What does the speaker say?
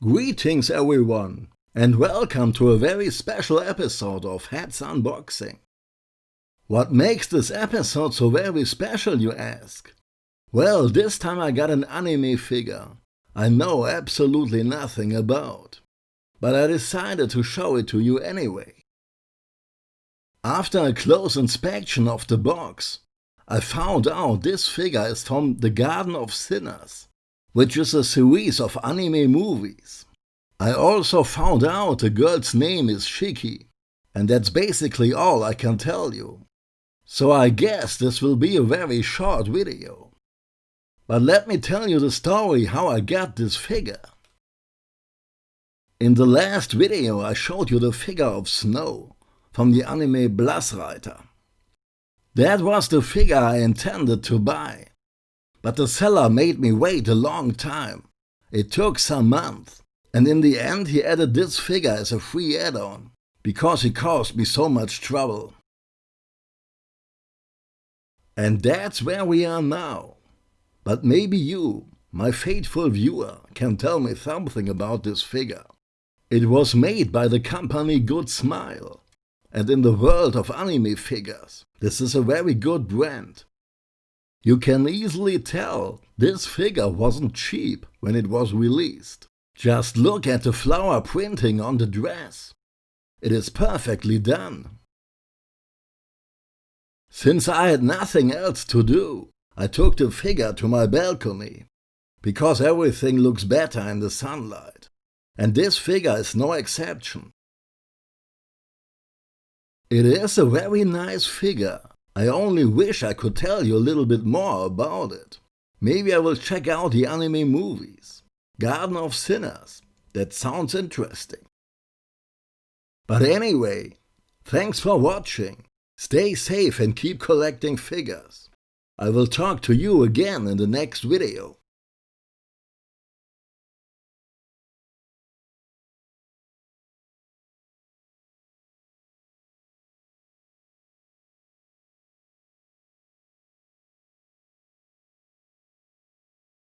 Greetings everyone, and welcome to a very special episode of Hats Unboxing. What makes this episode so very special, you ask? Well, this time I got an anime figure I know absolutely nothing about, but I decided to show it to you anyway. After a close inspection of the box, I found out this figure is from The Garden of Sinners, which is a series of anime movies. I also found out the girl's name is Shiki, and that's basically all I can tell you. So I guess this will be a very short video. But let me tell you the story how I got this figure. In the last video I showed you the figure of Snow from the anime Blassreiter. That was the figure I intended to buy. But the seller made me wait a long time. It took some months. And in the end he added this figure as a free add-on, because he caused me so much trouble. And that's where we are now. But maybe you, my faithful viewer, can tell me something about this figure. It was made by the company Good Smile. And in the world of anime figures, this is a very good brand. You can easily tell this figure wasn't cheap when it was released. Just look at the flower printing on the dress. It is perfectly done. Since I had nothing else to do, I took the figure to my balcony, because everything looks better in the sunlight, and this figure is no exception. It is a very nice figure. I only wish I could tell you a little bit more about it. Maybe I will check out the anime movies. Garden of Sinners. That sounds interesting. But anyway, thanks for watching. Stay safe and keep collecting figures. I will talk to you again in the next video.